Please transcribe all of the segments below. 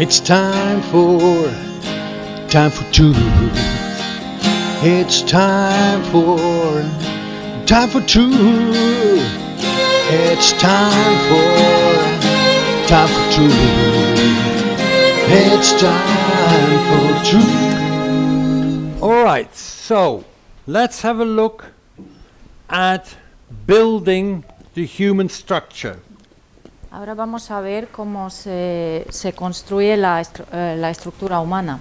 It's time for, time for truth. It's time for, time for truth. It's time for, time for truth. It's time for truth. All right, so let's have a look at building the human structure. Ahora vamos a ver cómo se, se construye la, estru- eh, la estructura humana.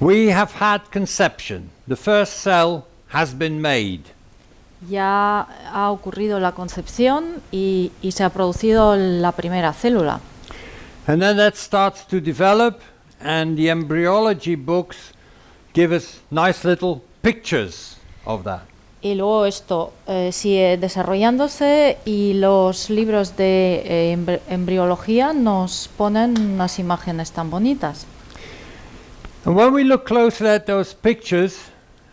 We have had conception. The first cell has been made. Ya ha ocurrido la concepción y, y se ha producido la primera célula. And then that starts to develop, and the embryology books give us nice little pictures of that. Y luego esto eh, sigue desarrollándose y los libros de eh, embri- embriología nos ponen unas imágenes tan bonitas. And when we look closely at those pictures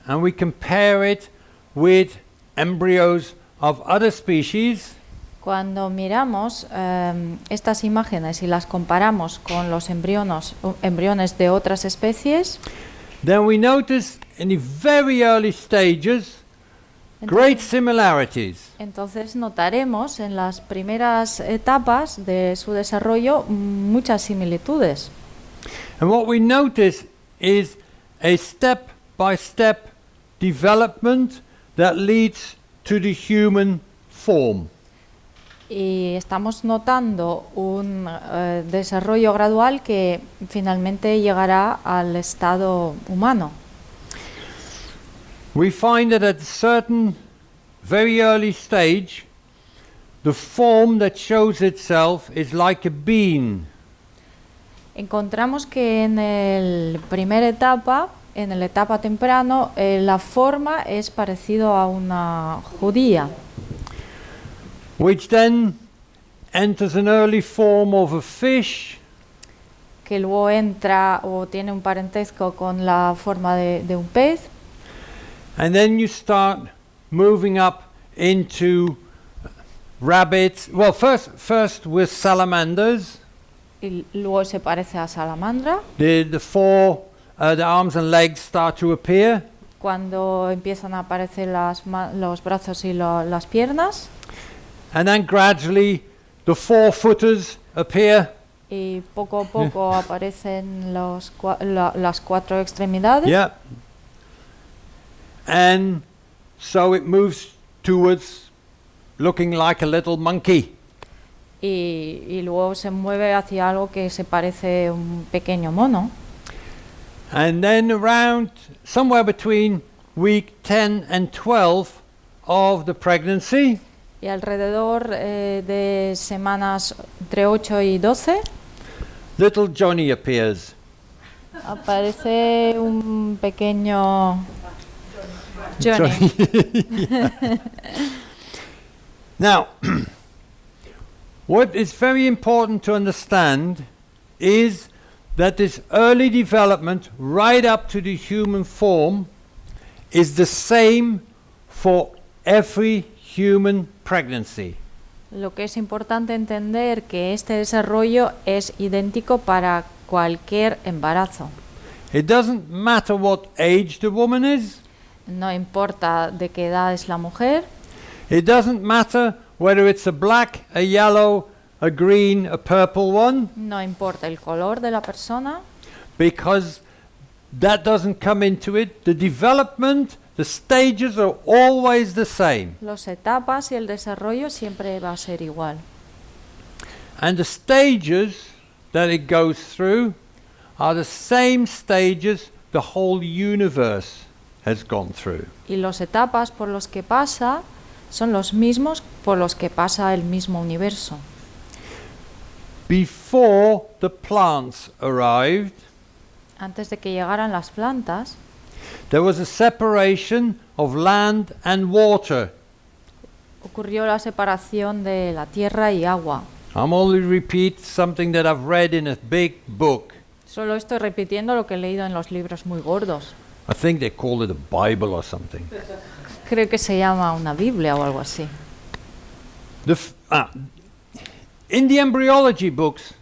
and we compare it with embryos of other species, Cuando miramos em, estas imágenes y las comparamos con los embrionos, embriones de otras especies, then we notice in the very early stages great similarities. entonces notaremos en las primeras etapas de su desarrollo muchas similitudes. And what we notice is a step by step development that leads to the human form. Y estamos notando un eh, desarrollo gradual que finalmente llegará al estado humano. We find that at a certain very early stage, the form that shows itself is like a bean. Encontramos que en la primera etapa, en la etapa temprano, eh, la forma es parecido a una judía, which then enters an early form of a fish, que luego entra o tiene un parentesco con la forma de, de un pez, and then you start moving up into rabbits. Well, first, first with salamanders, y luego se parece a salamandra. the the four, uh, the arms and legs start to appear, Cuando empiezan a aparecer las los brazos y lo- las piernas, and then gradually the four footers appear, y poco a poco aparecen los cua- la- las cuatro extremidades. yeah, and so it moves towards looking like a little monkey. y, y luego se mueve hacia algo que se parece un pequeño mono. And then around somewhere between week 10 and 12 of the pregnancy, Y alrededor eh, de semanas entre 8 y 12 little Johnny appears. aparece un pequeño Johnny. Now, what is very important to understand is that this early development, right up to the human form, is the same for every human pregnancy. Lo que es importante entender que este desarrollo es idéntico para cualquier embarazo. It doesn't matter what age the woman is, No importa de qué edad es la mujer, It doesn't matter whether it's a black, a yellow, a green, a purple one, no importa el color de la persona, because that doesn't come into it. The development, the stages are always the same. las etapas y el desarrollo siempre va a ser igual. And the stages that it goes through are the same stages the whole universe has gone through. Y las etapas por los que pasa son los mismos por los que pasa el mismo universo. Before the plants arrived, Antes de que llegaran las plantas, there was a separation of land and water. ocurrió la separación de la tierra y agua. I'm only repeat something that I've read in a big book. Solo estoy repitiendo lo que he leído en los libros muy gordos. I think they call it a Bible or something. Creo que se llama una Biblia o algo así. The ah, in the embryology books,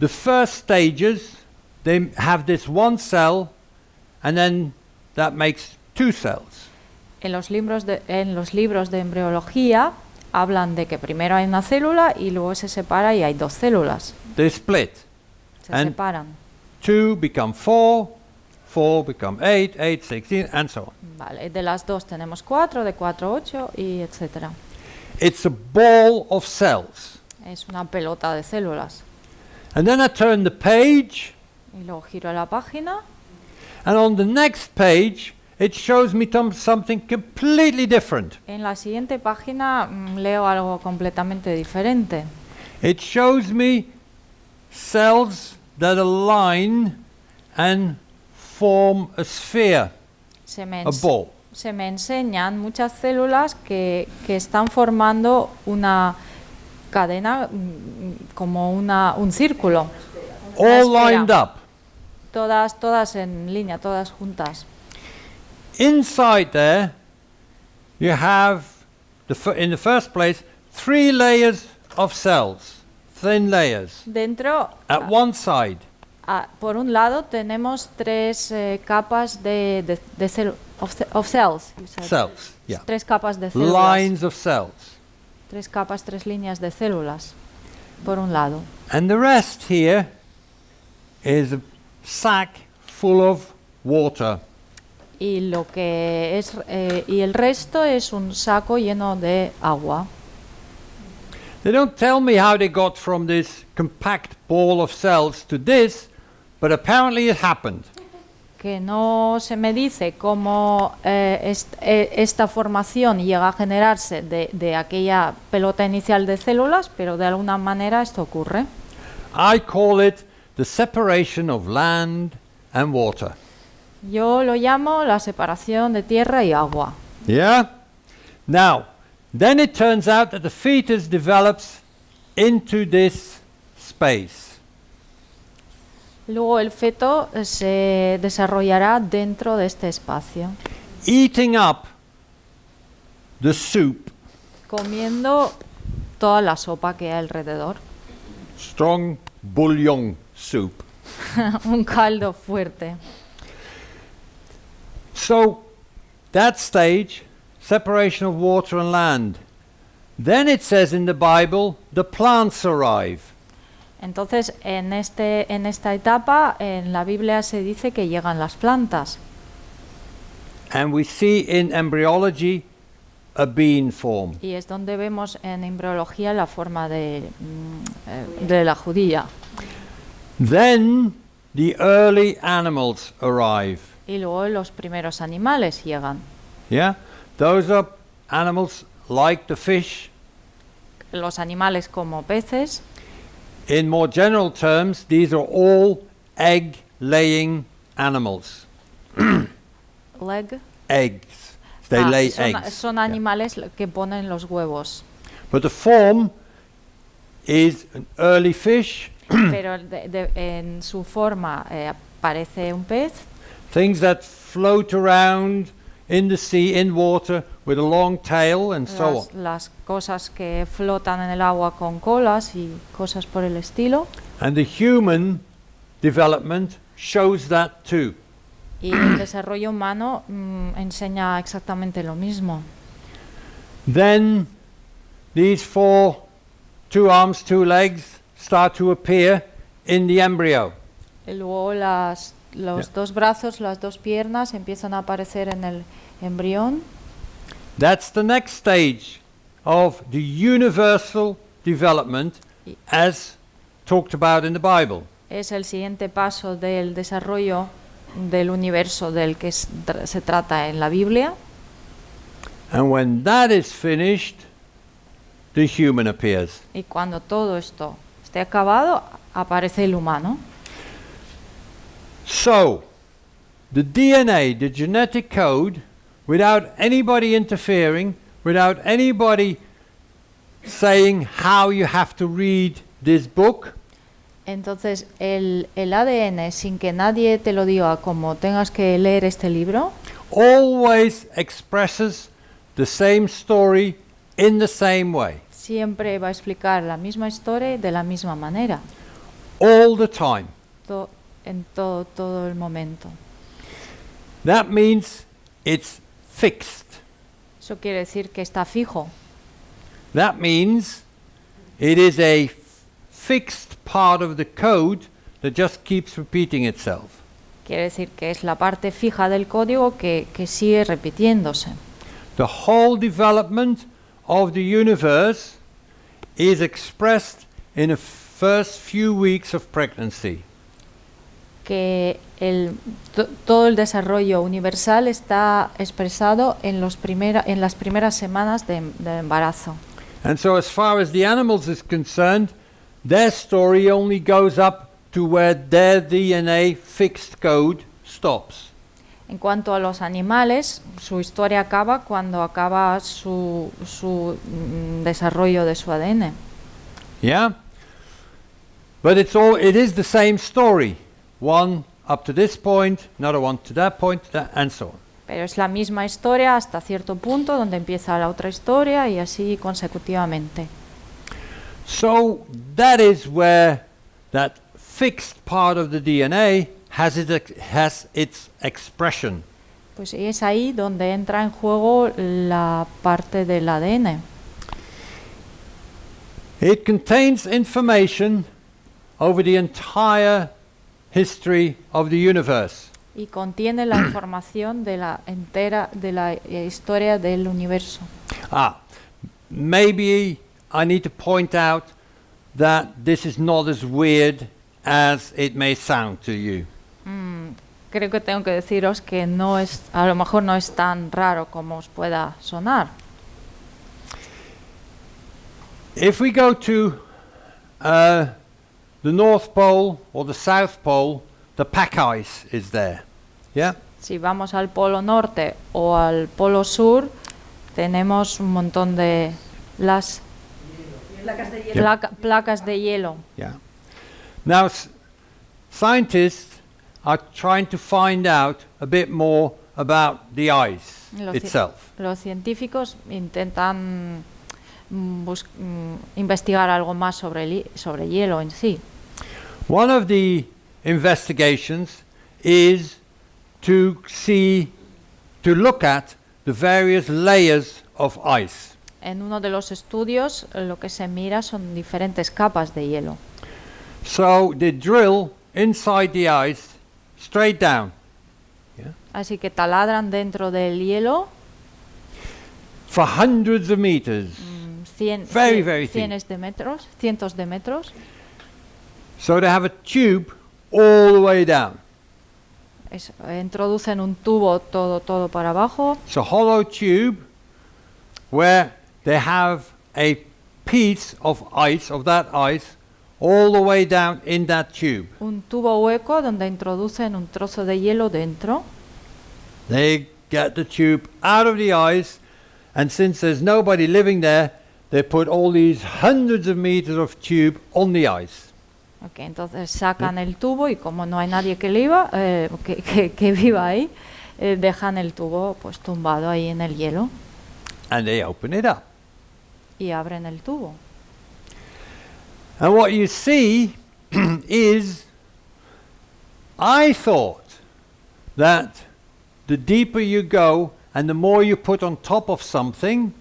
the first stages, they have this one cell, and then that makes two cells. En los, libros de, en los libros de embriología hablan de que primero hay una célula y luego se separa y hay dos células. They split. Se And- separan. Two become four, four become eight, eight, 16, and so on. Vale, de las dos tenemos cuatro, de cuatro ocho y etcétera. It's a ball of cells. Es una pelota de células. And then I turn the page, Y luego giro la página and on the next page, it shows me something completely different. En la siguiente página mm, leo algo completamente diferente. It shows me cells that align and form a sphere, Se me, a ball. se me enseñan muchas células que, que están formando una cadena mm, como una, un círculo. Una all lined up. Todas, todas en línea, todas juntas. Inside there, you have, the in the first place, three layers of cells, thin layers. Dentro, At one side, ah, por un lado, tenemos tres eh, capas de, de, de celu- of, ce- of cells. you said. cells, yeah. Tres capas de células. Lines of cells. Tres capas, tres líneas de células. Por un lado. And the rest here is a sack full of water. Y lo que es eh, y el resto es un saco lleno de agua. They don't tell me how they got from this compact ball of cells to this, but apparently it happened. Que no se me dice cómo eh, est- eh, esta formación llega a generarse de, de aquella pelota inicial de células, pero de alguna manera esto ocurre. I call it the separation of land and water. Yo lo llamo la separación de tierra y agua. Yeah? Now, then it turns out that the fetus develops into this space. Luego el feto eh, se desarrollará dentro de este espacio, eating up the soup, comiendo toda la sopa que hay alrededor. strong bouillon soup. un caldo fuerte. So, that stage, separation of water and land. Then it says in the Bible, the plants arrive. Entonces, en, este, en esta etapa, en la Biblia se dice que llegan las plantas. And we see in embryology a bean form. Y es donde vemos en embriología la forma de, mm, eh, de la judía. Then the early animals arrive. Y luego los primeros animales llegan. Yeah? Those are animals like the fish. Los animales como peces. In more general terms, these are all egg laying animals. Leg. Eggs. They Ah, lay son, eggs. son Yeah. animales que ponen los huevos. But the form is an early fish, Pero de- de- en su forma eh, aparece un pez. things that float around in the sea, in water, with a long tail and so las, on. las cosas que flotan en el agua con colas y cosas por el estilo. And the human development shows that too. Y el desarrollo humano mm, enseña exactamente lo mismo. Then these four, two arms, two legs, start to appear in the embryo. Y luego las, los Ya. dos brazos, las dos piernas empiezan a aparecer en el embrión. That's the next stage of the universal development as talked about in the Bible. Es el siguiente paso del desarrollo del universo del que se trata en la Biblia. And when that is finished, the human appears. Y cuando todo esto esté acabado, aparece el humano. So, the DNA, the genetic code, without anybody interfering, without anybody saying how you have to read this book, Entonces, el, el ADN, sin que nadie te lo diga como tengas que leer este libro, always expresses the same story in the same way. siempre va a explicar la misma historia de la misma manera. all the time. to- en todo, todo el momento. That means it's fixed. Eso quiere decir que está fijo. That means it is a fixed part of the code that just keeps repeating itself. Quiere decir que es la parte fija del código que, que sigue repitiéndose. The whole development of the universe is expressed in the first few weeks of pregnancy. Que el, to- todo el desarrollo universal está expresado en, los primera, en las primeras semanas de, de embarazo. And so, as far as the animals is concerned, their story only goes up to where their DNA fixed code stops. En cuanto a los animales, su historia acaba cuando acaba su, su mm, desarrollo de su ADN. Yeah? But it's all it is the same story. One up to this point, another one to that point, that, and so on. Pero es la misma historia hasta cierto punto donde empieza la otra historia y así consecutivamente. So that is where that fixed part of the DNA has its, has its expression. Pues es ahí donde entra en juego la parte del ADN. It contains information over the entire history of the universe. y contiene la información de la entera de la eh, historia del universo. Ah, maybe I need to point out that this is not as weird as it may sound to you. Creo que tengo que deciros que no es, a lo mejor no es tan raro como os pueda sonar. If we go to uh, the North Pole or the South Pole, the pack ice is there. Yeah? Si vamos al polo norte o al polo sur, tenemos un montón de las placa- placas de hielo. Yeah. Now, scientists are trying to find out a bit more about the ice Lo itself. Los científicos intentan mm, bus- mm, investigar algo más sobre el, sobre hielo en sí. One of the investigations is to see, to look at the various layers of ice. En uno de los estudios lo que se mira son diferentes capas de hielo. So they drill inside the ice straight down Así que taladran dentro del hielo for hundreds of meters. mm, cien, Very, cien- very thin. cienes de metros, cientos de metros. So they have a tube all the way down. Es- introducen un tubo todo, todo para abajo. It's a hollow tube where they have a piece of ice, of that ice, all the way down in that tube. Un tubo hueco donde introducen un trozo de hielo dentro. They get the tube out of the ice, and since there's nobody living there, they put all these hundreds of meters of tube on the ice. Ok, entonces sacan el tubo y como no hay nadie que, viva, eh, que, que- que viva ahí, eh, dejan el tubo pues tumbado ahí en el hielo And they open it up. y abren el tubo. And what you see is, I thought that the deeper you go and the more you put on top of something,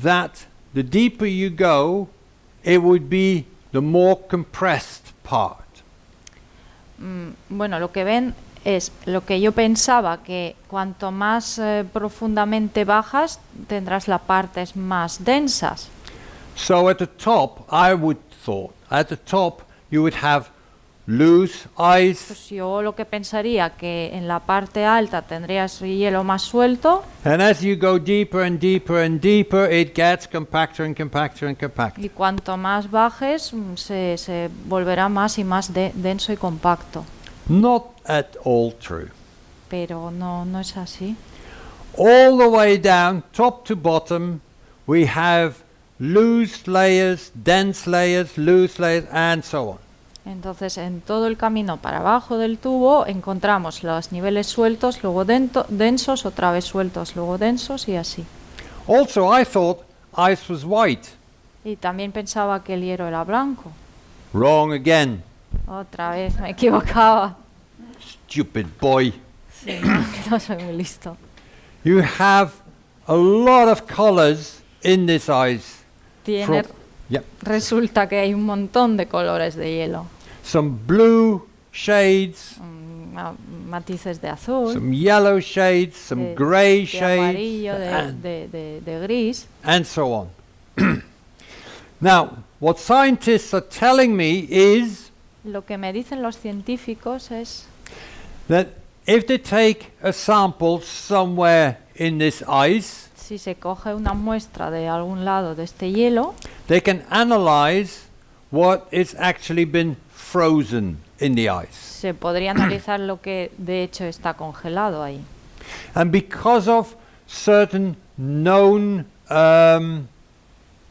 that the deeper you go, it would be the more compressed part. Mm, bueno, lo que ven es lo que yo pensaba, que cuanto más eh, profundamente bajas, tendrás las partes más densas. So at the top, I would thought, at the top you would have loose ice, Pues yo lo que pensaría que en la parte alta tendrías hielo más suelto and as you go deeper and deeper and deeper, it gets compacter and compacter and compacter. y cuanto más bajes mm, se, se volverá más y más de- denso y compacto. Not at all true. Pero no, no es así. All the way down, top to bottom, we have loose layers, dense layers, loose layers, and so on. Entonces, en todo el camino para abajo del tubo encontramos los niveles sueltos, luego densos, otra vez sueltos, luego densos y así. Also, I thought ice was white. Y también pensaba que el hielo era blanco. Wrong again. Otra vez me equivocaba. Stupid boy. Sí, no, soy muy listo. You have a lot of colors in this ice. Tiene, From- Yep. resulta que hay un montón de colores de hielo. Some blue shades, Mm, ma- matices de azul, some yellow shades, some de- grey de amarillo, shades, de, and, de- de- de gris. and so on. now, what scientists are telling me is Lo que me dicen los científicos es that if they take a sample somewhere in this ice, si se coge una muestra de algún lado de este hielo, they can analyze what is actually been frozen in the ice. se podría analizar lo que de hecho está congelado ahí. And because of certain known um,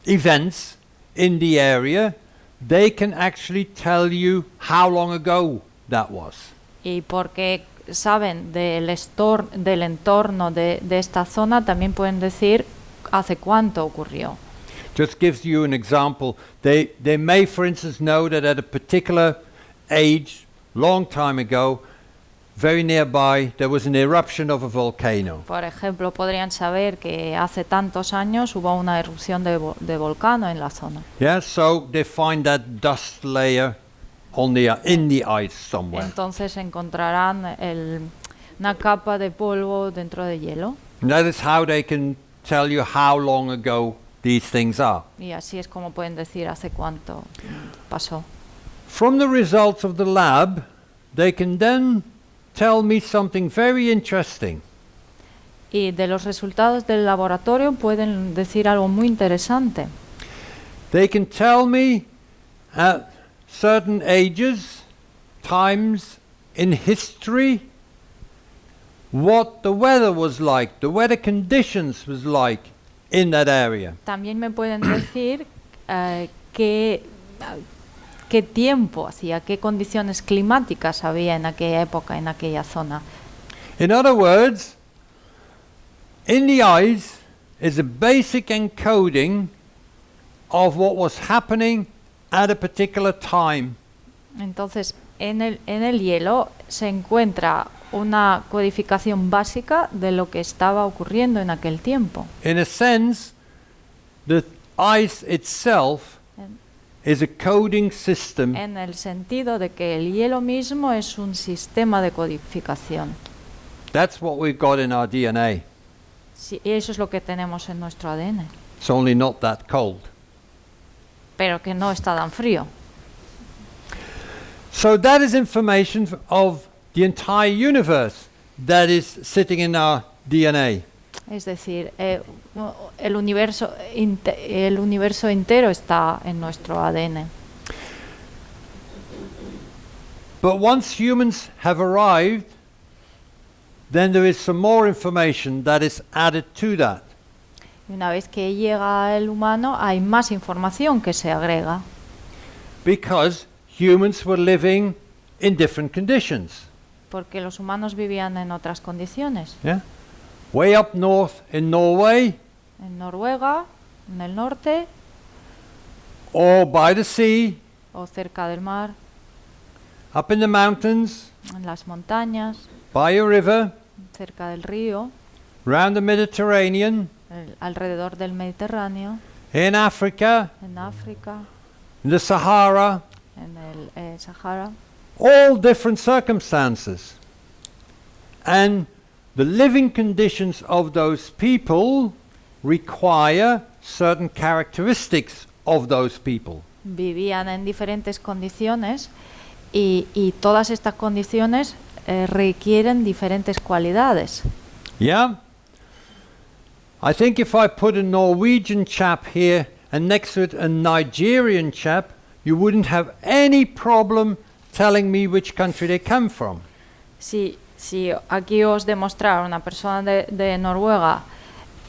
events in the area, they can actually tell you how long ago that was. Y porque saben del, estor- del entorno de, de esta zona, también pueden decir hace cuánto ocurrió. Just gives you an example. They, they may, for instance, know that at a particular age, long time ago, very nearby, there was an eruption of a volcano. Por ejemplo, podrían saber que hace tantos años hubo una erupción de, vo- de volcán en la zona. Yeah, so they find that dust layer on the, in the ice somewhere. Entonces encontrarán el- una capa de polvo dentro de hielo And that is how they can tell you how long ago these things are. y así es como pueden decir hace cuánto pasó. From the results of the lab, they can then tell me something very interesting. Y de los resultados del laboratorio pueden decir algo muy interesante. They can tell me at certain ages, times in history, what the weather was like, the weather conditions was like in that area. También me pueden decir eh, qué, qué tiempo hacía, qué condiciones climáticas había en aquella época, en aquella zona. In other words, in the eyes is a basic encoding of what was happening at a particular time. Entonces, en el, en el hielo se encuentra una codificación básica de lo que estaba ocurriendo en aquel tiempo. In a sense, the ice itself is a coding system En el sentido de que el hielo mismo es un sistema de codificación. That's what we've got in our DNA. Sí, eso es lo que tenemos en nuestro ADN, It's only not that cold. Pero que no está tan frío. So that is information of the entire universe that is sitting in our DNA. Es decir, eh, el, universo el universo entero está en nuestro ADN. But once humans have arrived, then there is some more information that is added to that. Y una vez que llega el humano, hay más información que se agrega, Because humans were living in different conditions. porque los humanos vivían en otras condiciones. Yeah? Way up north in Norway. En Noruega, en el norte. Or by the sea, o cerca del mar, up in the mountains, en las montañas, by a river, cerca del río, round the Mediterranean, el- alrededor del Mediterráneo, in Africa, en África, in the Sahara, en el eh, Sahara. all different circumstances. And the living conditions of those people require certain characteristics of those people. Vivían en diferentes condiciones y, y todas estas condiciones eh, requieren diferentes cualidades. Yeah? I think if I put a Norwegian chap here and next to it a Nigerian chap, you wouldn't have any problem telling me which country they come from. Si, si aquí os demostrara una persona de, de Noruega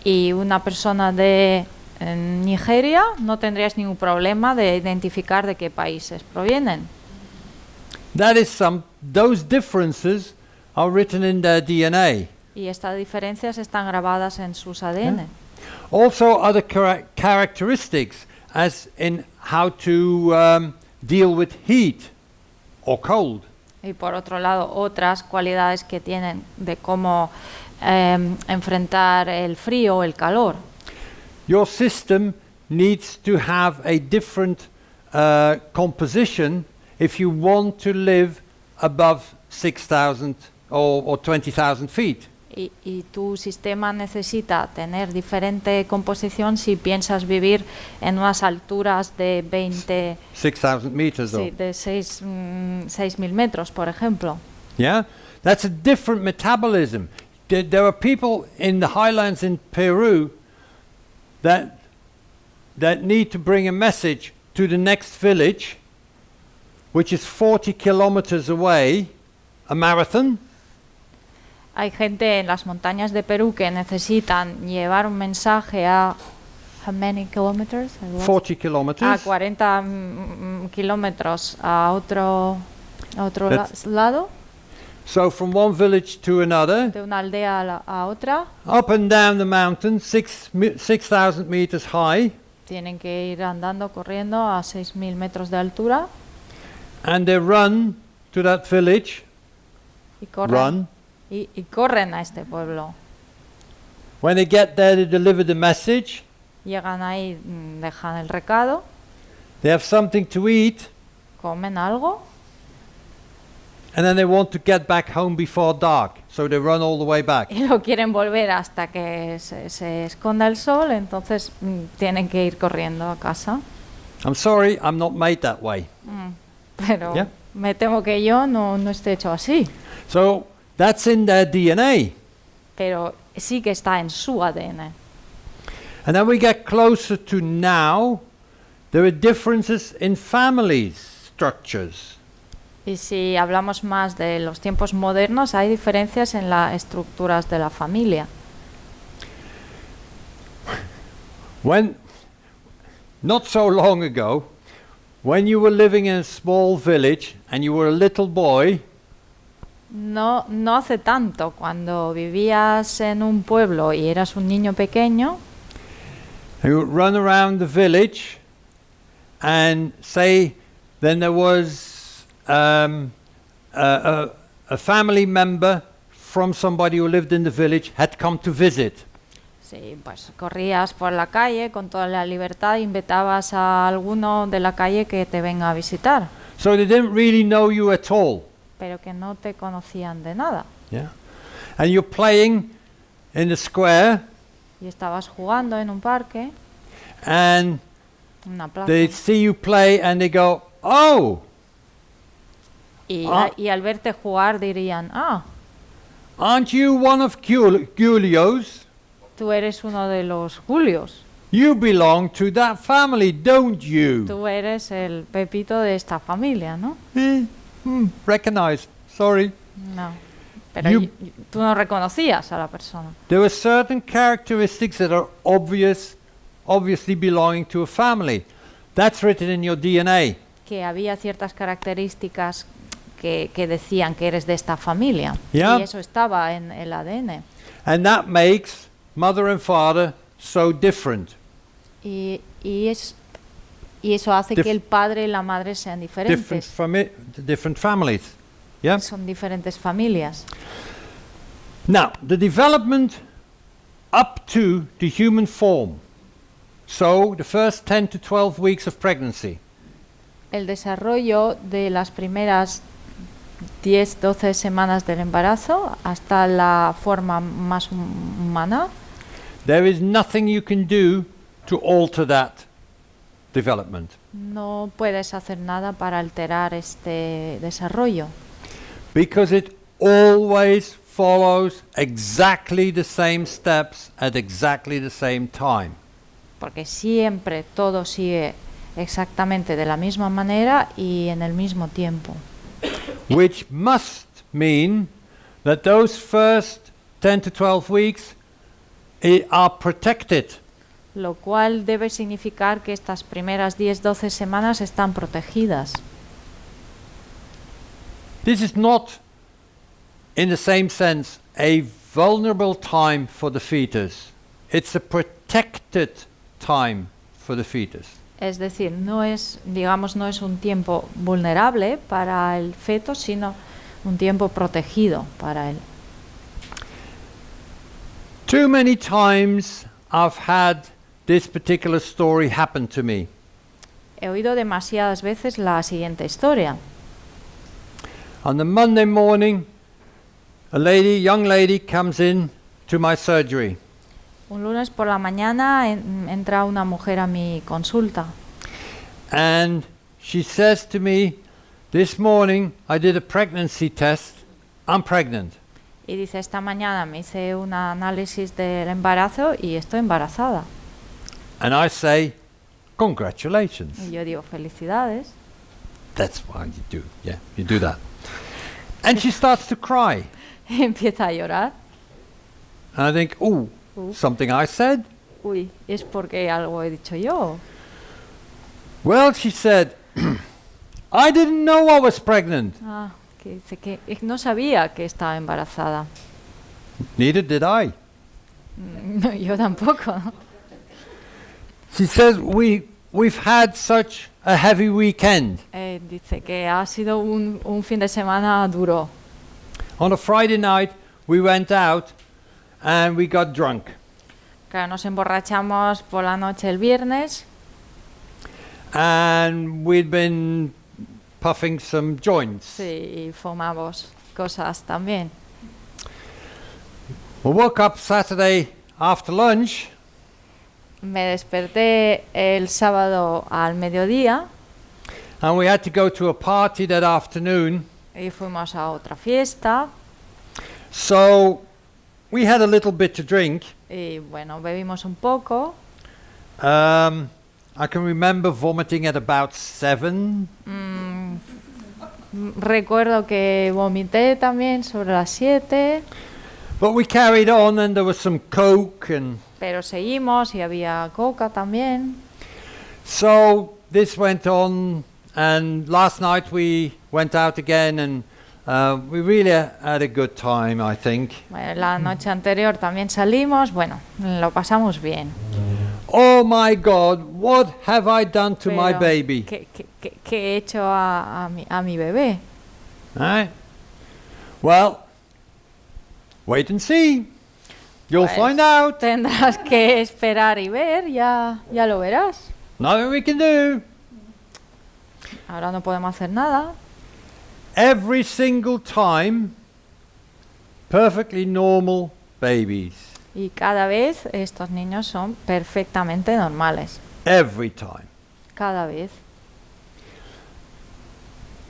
y una persona de eh, Nigeria, no tendríais ningún problema de identificar de qué países provienen. That is some those differences are written in their DNA. Y estas diferencias están grabadas en sus ADN. Also other chara- characteristics as in how to um, deal with heat or cold. Y por otro lado, otras cualidades que tienen de cómo em, enfrentar el frío o el calor. Your system needs to have a different uh, composition if you want to live above 6,000 or, or 20,000 feet. Y, y tu sistema necesita tener diferente composición si piensas vivir en unas alturas de 20, 6,000 meters, sí, de 6.000 mm, metros, por ejemplo. Yeah? That's a different metabolism. There, there are people in the highlands in Peru that, that need to bring a message to the next village, which is 40 kilometers away, a marathon. Hay gente en las montañas de Perú que necesitan llevar un mensaje a how many kilometers? I lost- 40 a kilometers. 40 mm, kilómetros a otro a otro la- That's- lado So from one village to another, de una aldea a, la- a otra up and down the mountain, six mi- 6,000 meters high, tienen que ir andando corriendo a 6.000 metros de altura and they run to that village. y corren Run. Y, y corren a este pueblo When they get there, they deliver the message. llegan ahí mm, dejan el recado They have something to eat, comen algo and then they want to get back home before dark. So they run all the way back. y no quieren volver hasta que se, se esconda el sol entonces mm, tienen que ir corriendo a casa I'm sorry, I'm not made that way. pero Yeah. me temo que yo no, no esté hecho así So that's in their DNA. pero sí que está en su ADN. And then we get closer to now. There are differences in families structures. Y si hablamos más de los tiempos modernos, hay diferencias en las estructuras de la familia. When, not so long ago, when you were living in a small village and you were a little boy, No, no hace tanto, cuando vivías en un pueblo y eras un niño pequeño, you would run around the village and say, then there was um, a, a, a family member from somebody who lived in the village had come to visit. sí, pues corrías por la calle con toda la libertad, invitabas a alguno de la calle que te venga a visitar, So they didn't really know you at all. Pero que no te conocían de nada. Yeah. And you're playing in the square Y estabas jugando en un parque, and una plaza, they see you play and they go, Oh, y, Ah. y al verte jugar dirían, ah, aren't you one of Giulio's? tú eres uno de los Julios. You belong to that family, don't you? Tú eres el Pepito de esta familia, ¿no? Eh, hmm, recognized. Sorry. No. Pero You- tú no reconocías a la persona. There are certain characteristics that are obvious, obviously belonging to a family. That's written in your DNA. Que había ciertas características que, que decían que eres de esta familia. Yeah. Y eso estaba en el ADN. And that makes mother and father so different. Y, y, es, y eso hace que el padre y la madre sean Different, diferentes. fami- different families. Yeah? Son diferentes familias. Now, the development up to the human form. So, the first 10 to 12 weeks of pregnancy. El desarrollo de las primeras 10, 12 semanas del embarazo hasta la forma más hum- humana, There is nothing you can do to alter that development. no puedes hacer nada para alterar este desarrollo, Because it always follows exactly the same steps at exactly the same time. porque siempre todo sigue exactamente de la misma manera y en el mismo tiempo. Which must mean that those first 10 to 12 weeks eh, are protected. Lo cual debe significar que estas primeras 10-12 semanas están protegidas. This is not, in the same sense, a vulnerable time for the fetus. It's a protected time for the fetus. Es decir, no es, digamos, no es un tiempo vulnerable para el feto, sino un tiempo protegido para él. Too many times I've had this particular story happened to me. He oído demasiadas veces la siguiente historia. On the Monday morning, a lady, young lady, comes in to my surgery. Un lunes por la mañana en- entra una mujer a mi consulta And she says to me, This morning I did a pregnancy test. I'm pregnant. y dice, esta mañana me hice un análisis del embarazo y estoy embarazada. And I say, Congratulations. Y yo digo, felicidades. That's why you do. Yeah, you do that. And she starts to cry. Empieza a llorar. And I think, Oh, Ooh. something I said? Uy, es porque algo he dicho yo. Well, she said, I didn't know I was pregnant. Ah, que dice que no sabía que estaba embarazada. Neither did I. No, yo tampoco. She says, we, We've had such a heavy weekend. Eh, dice que ha sido un, un fin de semana duro. On a Friday night, we went out and we got drunk. Claro, nos emborrachamos por la noche el viernes And we'd been puffing some joints. sí, y fumamos cosas también. We woke up Saturday after lunch Me desperté el sábado al mediodía and we had to go to a party that afternoon. y fuimos a otra fiesta So we had a little bit to drink. y bueno, bebimos un poco. Um, I can remember vomiting at about seven. Mm, recuerdo que vomité también sobre las 7, But we carried on and there was some coke and pero seguimos y había coca también. so this went on and last night we went out again and uh, we really had a good time I think. Bueno, la noche anterior también salimos, bueno, lo pasamos bien. Oh my god, what have I done to my Pero, baby? ¿Qué, qué- qué- qué he hecho a, a mi, a mi bebé? Right? Well, wait and see. You'll Pues- find out. Tendrás que esperar y ver, ya, ya lo verás. Nothing we can do. Ahora no podemos hacer nada. Every single time, perfectly normal babies. Y cada vez estos niños son perfectamente normales. Every time. Cada vez.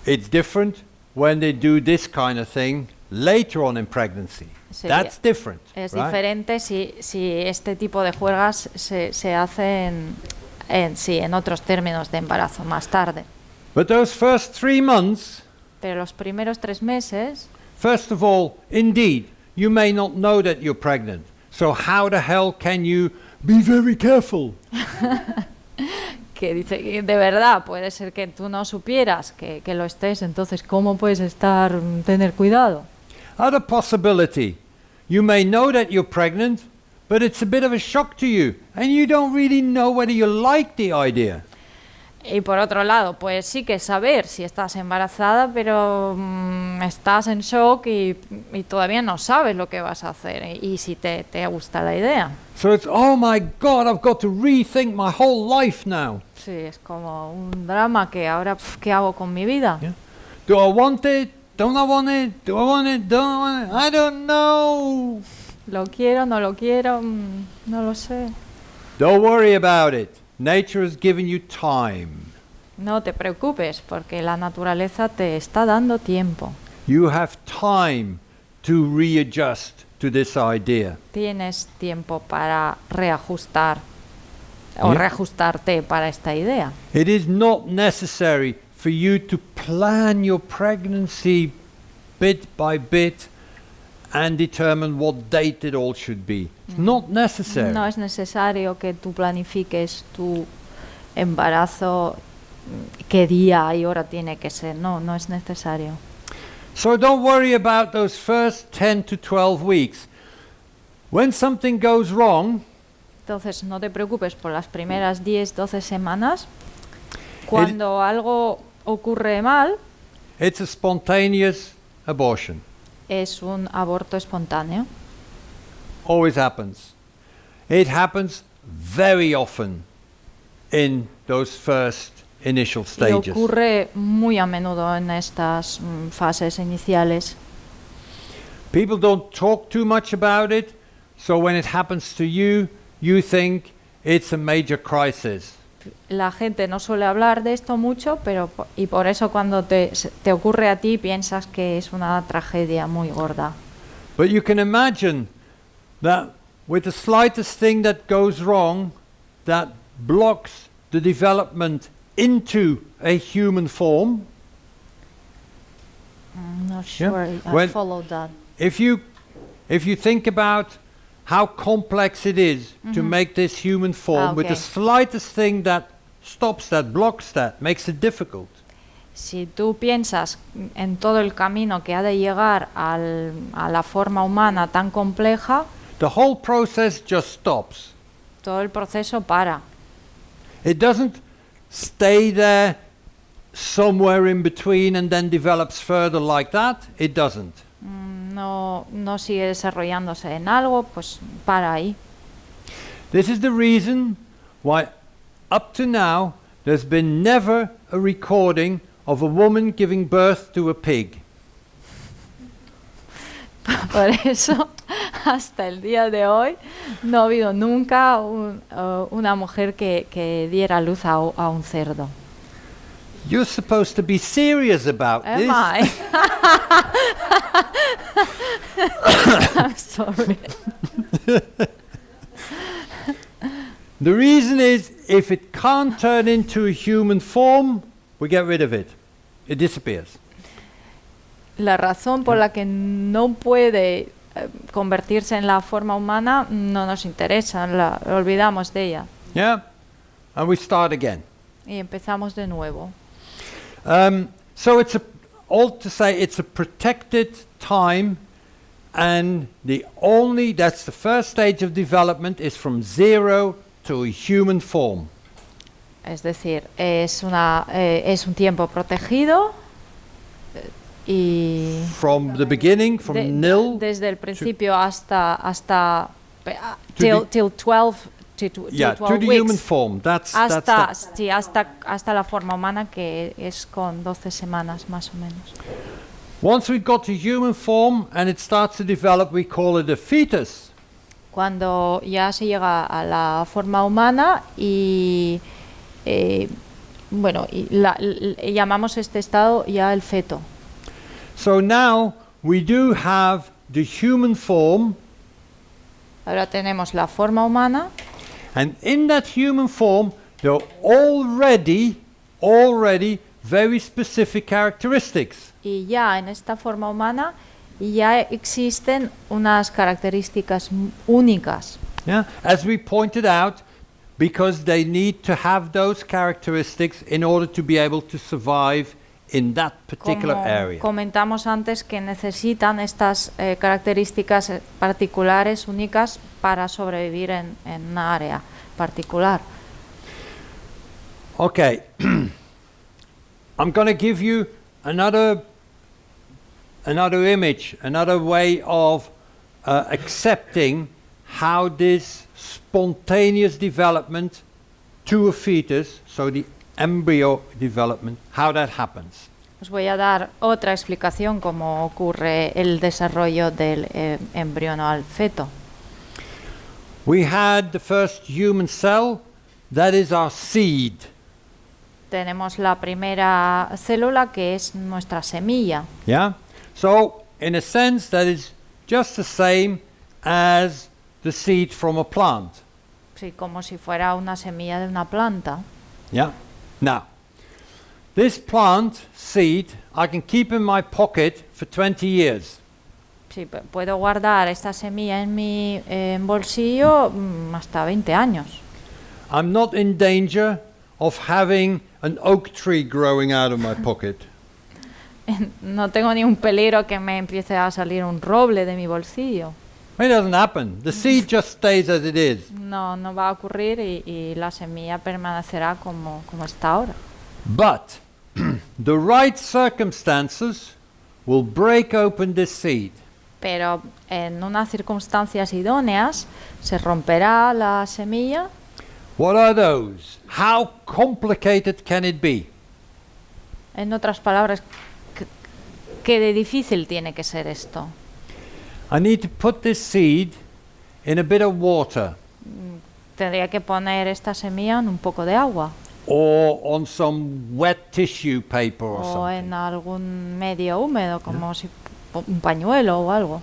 It's different when they do this kind of thing later on in pregnancy. That's different. Es right? diferente si, si este tipo de juegas se, se hacen en, sí, en otros términos de embarazo más tarde. But those first three months, Pero los primeros tres meses, first of all, indeed, you may not know that you're pregnant. So how the hell can you be very careful? que dice de verdad puede ser que tú no supieras que, que lo estés, entonces ¿cómo puedes estar, tener cuidado? Other possibility, you may know that you're pregnant, but it's a bit of a shock to you, and you don't really know whether you like the idea. Y por otro lado, pues sí que saber si estás embarazada, pero mm, estás en shock y, y todavía no sabes lo que vas a hacer y, y si te, te gusta la idea. So it's, oh my God, I've got to rethink my whole life now. Sí, es como un drama que ahora, pf, ¿qué hago con mi vida? Yeah. Do I want it? Don't I want it? Do I want it? Don't I want it? I don't know. ¿Lo quiero, no lo quiero? Mm, no lo sé. Don't worry about it. Nature has given you time. No te preocupes porque la naturaleza te está dando tiempo. You have time to readjust to this idea. Tienes tiempo para reajustar o Yeah. reajustarte para esta idea. It is not necessary for you to plan your pregnancy bit by bit and determine what date it all should be. It's not necessary. No es necesario que tú planifiques tu embarazo, mm, qué día y hora tiene que ser. No, no es necesario. So don't worry about those first 10 to 12 weeks. When something goes wrong, Entonces, no te preocupes por las primeras 10, 12 semanas. Cuando algo ocurre mal, It's a spontaneous abortion. es un aborto espontáneo. Always happens. It happens very often in those first initial Y stages. ocurre muy a menudo en estas mm, fases iniciales. People don't talk too much about it, so when it happens to you, you think it's a major crisis. La gente no suele hablar de esto mucho, pero y por eso cuando te, te ocurre a ti piensas que es una tragedia muy gorda. But you can imagine that with the slightest thing that goes wrong, that blocks the development into a human form. I'm not Yeah. sure I When- followed that. If you, if you think about how complex it is to make this human form, Ah, with the slightest thing that stops that, blocks that, makes it difficult. Si tú piensas en todo el camino que ha de llegar al- a la forma humana tan compleja, The whole process just stops. todo el proceso para. It doesn't stay there somewhere in between and then develops further like that. It doesn't. Mm, No, no sigue desarrollándose en algo, pues para ahí. This is the reason why, up to now, there's been never a recording of a woman giving birth to a pig. Por eso, hasta el día de hoy, no ha habido nunca un- eh, una mujer que, que diera luz a, a un cerdo. You're supposed to be serious about Am this. I? I'm sorry. The reason is if it can't turn into a human form, we get rid of it. It disappears. La razón por la que no puede eh, convertirse en la forma humana no nos interesa, la olvidamos de ella Yeah? And we start again. y empezamos de nuevo. Um, so it's a, all to say it's a protected time and the only, that's the first stage of development is from zero to a human form. Es decir, es, una, eh, es un tiempo protegido eh, y From the beginning, from de- nil, desde el principio hasta hasta till, till 12 to, yeah, to 12 the weeks. human form. That's, hasta, that's the, sí, hasta, hasta la forma humana que es con 12 semanas más o menos. once we've got to human form and it starts to develop, we call it a fetus. Cuando ya se llega a la forma humana y eh, bueno, y la- l- llamamos este estado ya el feto. So now we do have the human form, Ahora tenemos la forma humana and in that human form, there are already, already very specific characteristics. y ya en esta forma humana ya existen unas características únicas. Yeah? As we pointed out, because they need to have those characteristics in order to be able to survive in that particular Como area. comentamos antes que necesitan estas eh, características eh, particulares únicas para sobrevivir en, en una área particular. Okay. I'm going to give you another another image, another way of uh, accepting how this spontaneous development to a fetus, so the embryo development, how that happens. Os voy a dar otra explicación cómo ocurre el desarrollo del eh, embrión al feto. We had the first human cell, that is our seed. Tenemos la primera célula que es nuestra semilla. Yeah? So, in a sense, that is just the same as the seed from a plant. Sí, como si fuera una semilla de una planta. Yeah? Now, this plant seed I can keep in my pocket for 20 years. Sí, pu- puedo guardar esta semilla en mi eh, bolsillo mm, hasta 20 años. I'm not in danger of having an oak tree growing out of my pocket. No tengo ni un peligro que me empiece a salir un roble de mi bolsillo. It doesn't happen. The seed just stays as it is. No, no va a ocurrir y, y la semilla permanecerá como, como está ahora. But the right circumstances will break open this seed. Pero en unas circunstancias idóneas se romperá la semilla. What are those? How complicated can it be? En otras palabras, ¿qué- ¿qué de difícil tiene que ser esto? I need to put this seed in a bit of water Tendría que poner esta semilla en un poco de agua or on some wet tissue paper or o something. en algún medio húmedo, como si un pañuelo o algo.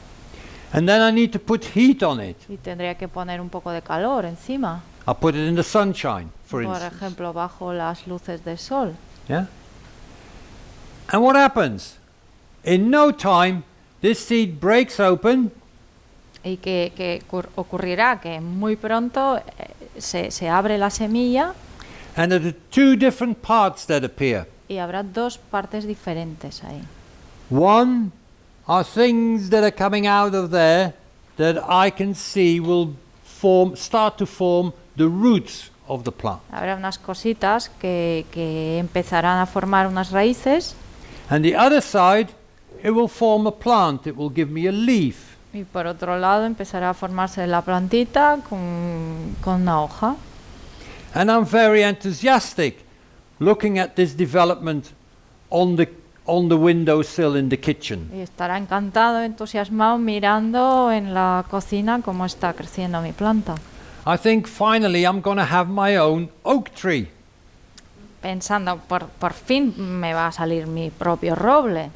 And then I need to put heat on it. Y tendría que poner un poco de calor encima, I put it in the sunshine, for por instance. ejemplo, bajo las luces del sol. Yeah? And what happens? In no time, this seed breaks open Y que, que ocurrirá que muy pronto eh, se, se abre la semilla and there are two different parts that appear. y habrá dos partes diferentes ahí. One are things that are coming out of there that I can see will form, start to form the roots of the plant. Habrá unas cositas que, que empezarán a formar unas raíces And the other side, it will form a plant. It will give me a leaf. y por otro lado empezará a formarse la plantita con, con una hoja. And I'm very enthusiastic looking at this development on the, on the windowsill in the kitchen. Y estará encantado, entusiasmado mirando en la cocina cómo está creciendo mi planta. I think finally I'm going to have my own oak tree. Pensando, por, por fin me va a salir mi propio roble.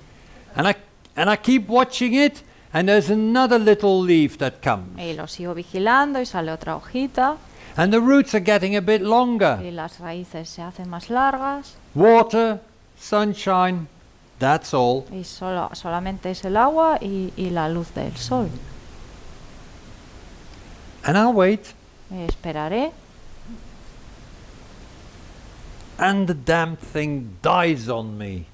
And I, and I keep watching it, and there's another little leaf that comes. Y lo sigo vigilando y sale otra hojita And the roots are getting a bit longer. y las raíces se hacen más largas Water, sunshine, that's all. y solo, solamente es el agua y, y la luz del sol. And I'll wait, Eh, Esperaré and the damn thing dies on me.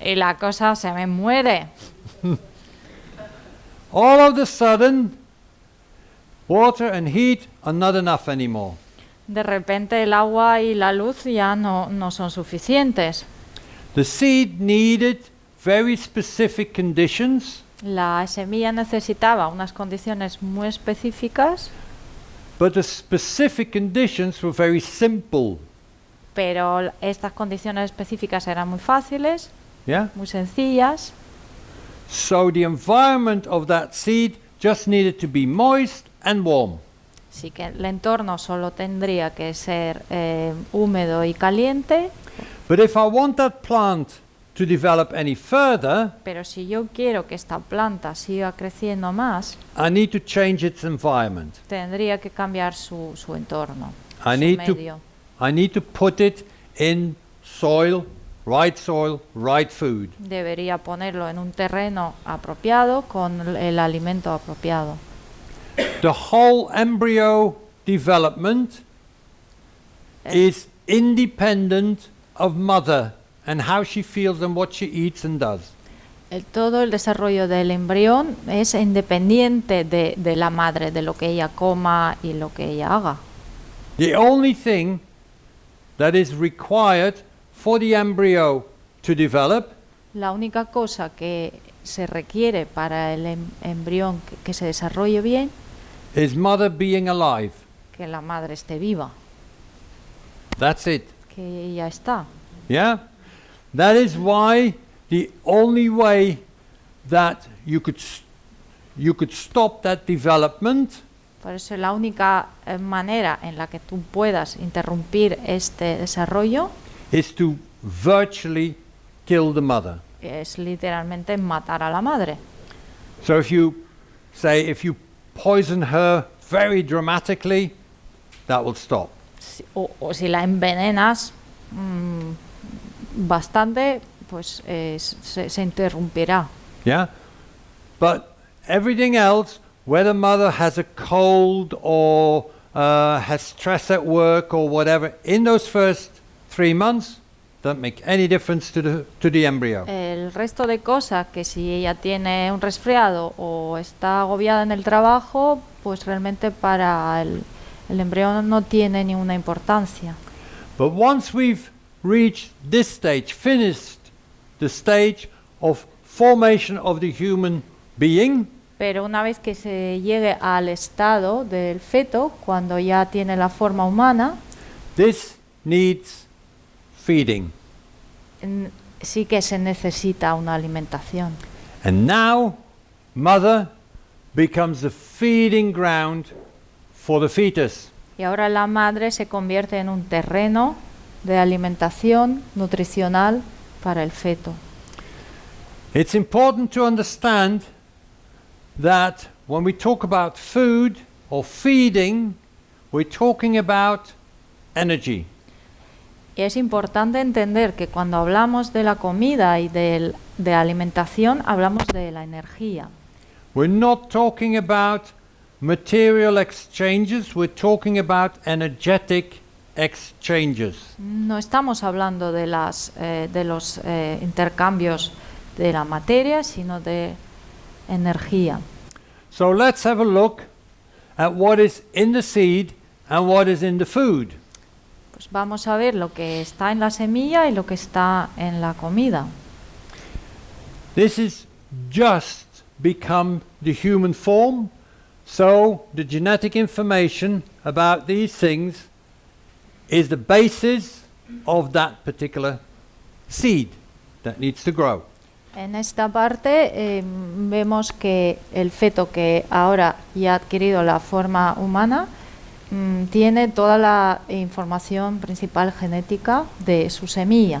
Y la cosa se me muere. All of a sudden, water and heat are not enough anymore. De repente el agua y la luz ya no, no son suficientes. The seed needed very specific conditions, La semilla necesitaba unas condiciones muy específicas, but the specific conditions were very simple. pero estas condiciones específicas eran muy fáciles, Yeah? muy sencillas, So the environment of that seed just needed to be moist and warm. así que el entorno solo tendría que ser eh, húmedo y caliente, But if I want that plant to develop any further, pero si yo quiero que esta planta siga creciendo más, I need to change its environment. tendría que cambiar su, su entorno, I su need to. I need to put it in soil, right soil, right food. Debería ponerlo en un terreno apropiado con el- alimento apropiado. The whole embryo development eh. is independent of mother and how she feels and what she eats and does. El- todo el desarrollo del embrión es independiente de, de la madre, de lo que ella coma y lo que ella haga. The only thing that is required for the embryo to develop La única cosa que se requiere para el em- embrión que, que se desarrolle bien, is mother being alive. que la madre esté viva, That's it. que ella está. Yeah? That is why the only way that you could you could stop that development Por eso la única eh, manera en la que tú puedas interrumpir este desarrollo is to virtually kill the mother. es literalmente matar a la madre. So if you say if you poison her very dramatically, that will stop. Si- o, o si la envenenas mm, bastante, pues eh, se, se interrumpirá. Yeah? But everything else, whether mother has a cold or uh, has stress at work or whatever, in those first three months, don't make any difference to the, to the embryo. El resto de cosas que si ella tiene un resfriado o está agobiada en el trabajo, pues realmente para el, el embrión no tiene ninguna importancia. But once we've reached this stage, finished the stage of formation of the human being, Pero una vez que se llegue al estado del feto, cuando ya tiene la forma humana, this needs feeding. sí que se necesita una alimentación. And now, mother becomes the feeding ground for the fetus. Y ahora la madre se convierte en un terreno de alimentación nutricional para el feto. It's important to understand that when we talk about food or feeding, we're talking about energy. Y es importante entender que cuando hablamos de la comida y del- de alimentación, hablamos de la energía. We're not talking about material exchanges, we're talking about energetic exchanges. No estamos hablando de, las, eh, de los eh, intercambios de la materia, sino de energía. So let's have a look at what is in the seed and what is in the food. Pues vamos a ver lo que está en la semilla y lo que está en la comida. This is just become the human form, so the genetic information about these things is the basis of that particular seed that needs to grow. En esta parte eh, vemos que el feto que ahora ya ha adquirido la forma humana mm, tiene toda la información principal genética de su semilla.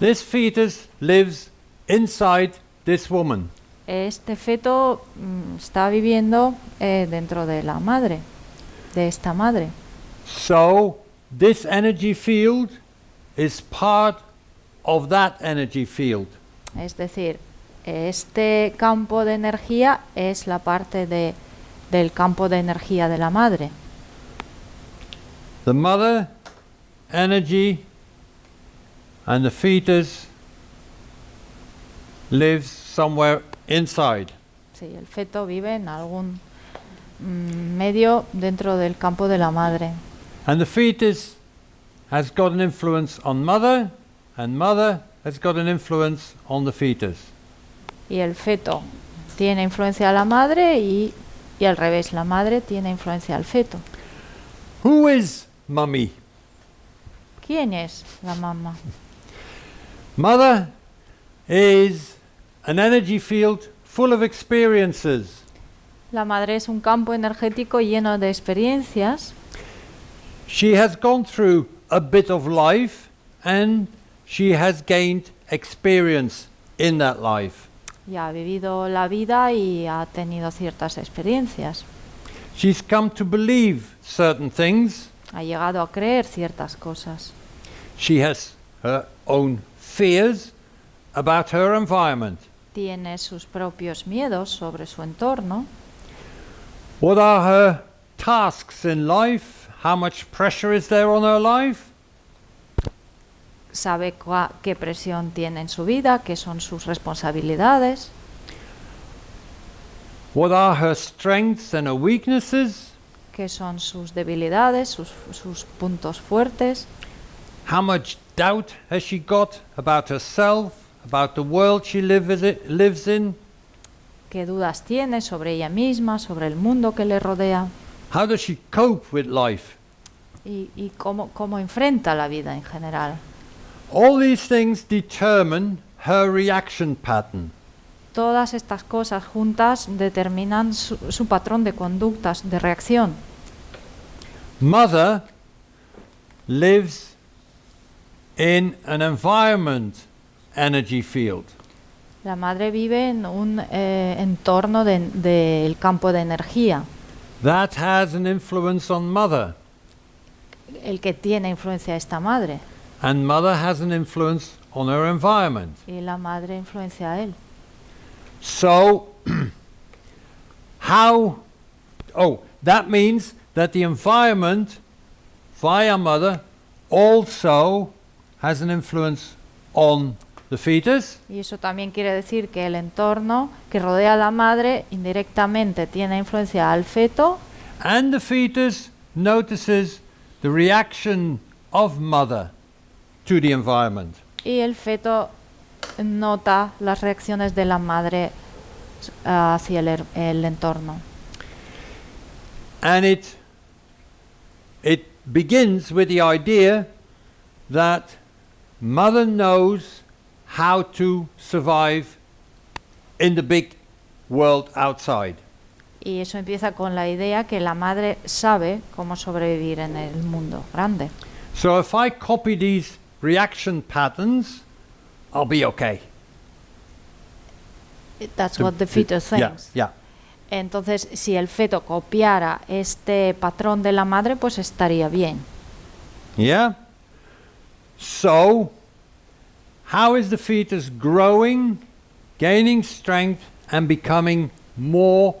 This fetus lives inside this woman. Este feto mm, está viviendo eh, dentro de la madre, de esta madre. So this energy field is part of that energy field. Es decir, este campo de energía es la parte de, del campo de energía de la madre. The mother energy and the fetus lives somewhere inside. Sí, el feto vive en algún mm, medio dentro del campo de la madre. And the fetus has got an influence on mother, and mother has got an influence on the fetus. Y el feto tiene influencia a la madre y, y al revés, la madre tiene influencia al feto. Who is mummy? ¿Quién es la mamá? Mother is an energy field full of experiences. La madre es un campo energético lleno de experiencias. She has gone through a bit of life and she has gained experience in that life. Y ha vivido la vida y ha tenido ciertas experiencias. She's come to believe certain things. Ha llegado a creer ciertas cosas. She has her own fears about her environment. Tiene sus propios miedos sobre su entorno. What are her tasks in life? How much pressure is there on her life? Sabe qué presión tiene en su vida, qué son sus responsabilidades. What are her strengths and her weaknesses? Qué son sus debilidades, sus, sus puntos fuertes, How much doubt has she got about herself, about the world she lives in? qué dudas tiene sobre ella misma, sobre el mundo que le rodea How does she cope with life? y, y cómo, cómo enfrenta la vida en general. All these things determine her reaction pattern. Todas estas cosas juntas determinan su, su patrón de conductas, de reacción. Mother lives in an environment energy field. La madre vive en un eh, entorno de- del campo de energía, That has an influence on mother, el que tiene influencia esta madre, and mother has an influence on her environment. y la madre influencia a él. So, how? Oh, that means that the environment via mother also has an influence on the fetus, Y eso también quiere decir que el entorno que rodea a la madre indirectamente tiene influencia al feto and the fetus notices the reaction of mother to the environment. y el feto nota las reacciones de la madre ah, hacia el, el entorno. And it, it begins with the idea that mother knows how to survive in the big world outside. Y eso empieza con la idea que la madre sabe cómo sobrevivir en el mundo grande. So if I copy these reaction patterns, I'll be okay. That's what the fetus yeah, thinks. yeah. Entonces, si el feto copiara este patrón de la madre, pues estaría bien. Yeah? So, how is the fetus growing, gaining strength, and becoming more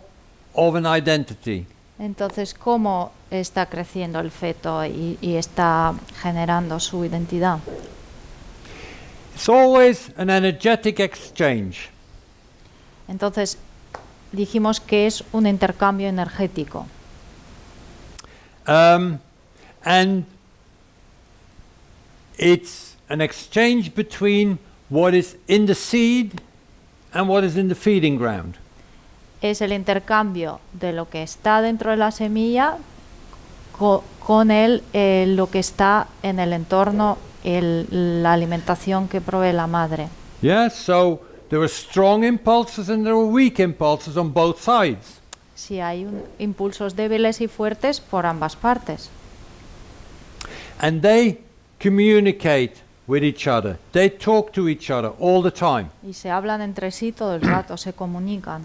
of an identity? Entonces, ¿cómo está creciendo el feto y, y está generando su identidad? It's always an energetic exchange. Entonces, dijimos que es un intercambio energético. Um, and it's an exchange between what is in the seed and what is in the feeding ground. Es el intercambio de lo que está dentro de la semilla co- con el, eh, lo que está en el entorno, el- la alimentación que provee la madre. Yeah, so there are strong impulses and there are weak impulses on both sides. Si hay un- impulsos débiles y fuertes por ambas partes. And they communicate with each other. They talk to each other all the time. Y se hablan entre sí todo el rato, se comunican.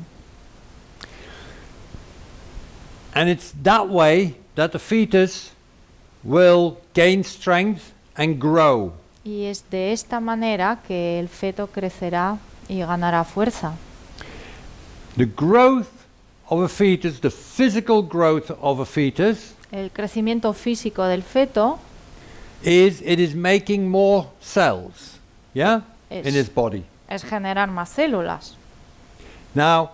And it's that way that the fetus will gain strength and grow. Y es de esta manera que el feto crecerá y ganará fuerza. The growth of a fetus, the physical growth of a fetus, El crecimiento físico del feto is it is making more cells, yeah, in Es- his body. es generar más células. Now,